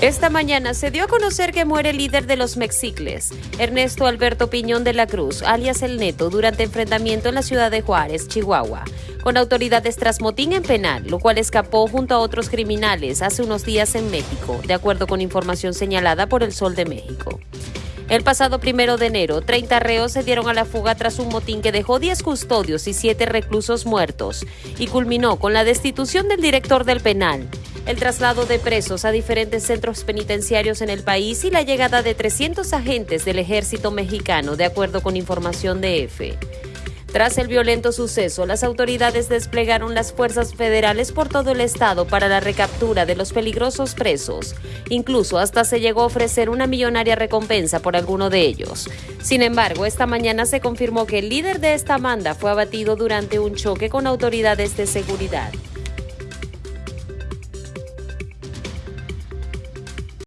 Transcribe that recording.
Esta mañana se dio a conocer que muere el líder de los Mexicles, Ernesto Alberto Piñón de la Cruz, alias El Neto, durante enfrentamiento en la ciudad de Juárez, Chihuahua, con autoridades tras motín en penal, lo cual escapó junto a otros criminales hace unos días en México, de acuerdo con información señalada por el Sol de México. El pasado primero de enero, 30 reos se dieron a la fuga tras un motín que dejó 10 custodios y 7 reclusos muertos y culminó con la destitución del director del penal, el traslado de presos a diferentes centros penitenciarios en el país y la llegada de 300 agentes del ejército mexicano, de acuerdo con información de EFE. Tras el violento suceso, las autoridades desplegaron las fuerzas federales por todo el estado para la recaptura de los peligrosos presos. Incluso hasta se llegó a ofrecer una millonaria recompensa por alguno de ellos. Sin embargo, esta mañana se confirmó que el líder de esta banda fue abatido durante un choque con autoridades de seguridad.